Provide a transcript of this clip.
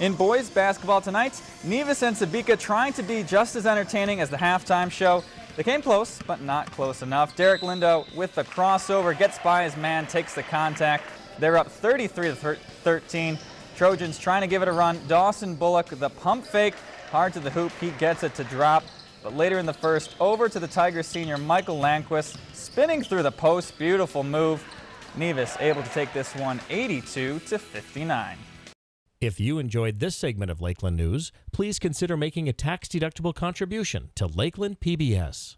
In boys basketball tonight, Nevis and Sebeka trying to be just as entertaining as the halftime show. They came close, but not close enough. Derek Lindo with the crossover, gets by his man, takes the contact. They're up 33 to 13. Trojans trying to give it a run. Dawson Bullock, the pump fake, hard to the hoop. He gets it to drop. But later in the first, over to the Tigers senior Michael Landquist, spinning through the post. Beautiful move. Nevis able to take this one 82 to 59. If you enjoyed this segment of Lakeland News, please consider making a tax-deductible contribution to Lakeland PBS.